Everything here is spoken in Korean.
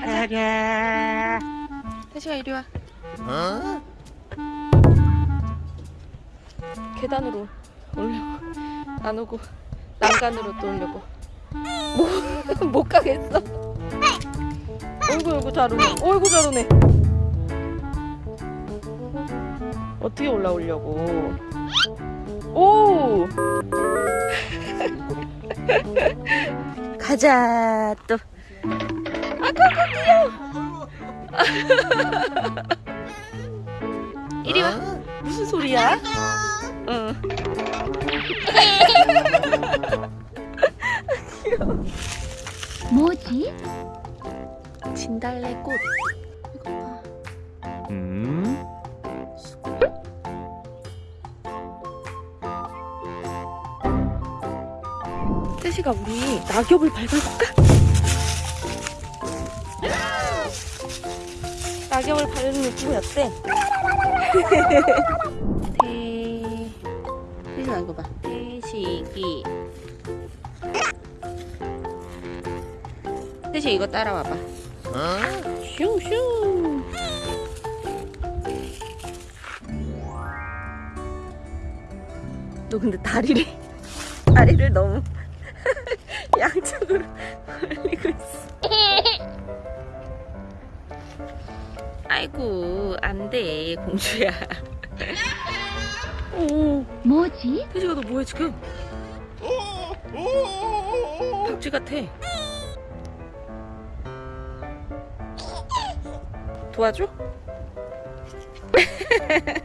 가자. 태시가 이리 와. 계단으로 올려고 안 오고 난간으로 또 올려고 못, 못 가겠어. 어이구 어이구 잘 오네. 어이구 잘 오네. 어떻게 올라오려고? 오! 가자 또. 아까 귀여워. 이리 와. 무슨 소리야? 응. 뭐지? 진달래 꽃. 이거 봐. 음? 태시가 우리 낙엽을 밟아볼까? 낙엽을 밟는 느낌이 어때? 태... 태시가 이거 봐. 태시기. 태시 이거 따라와봐. 슝슝. 너 근데 다리를 다리를 너무 양쪽으로 벌리고 있어. 아이고 안돼 공주야. 오 뭐지? 태지가 너 뭐해 지금? 박쥐 같아. 도와줘?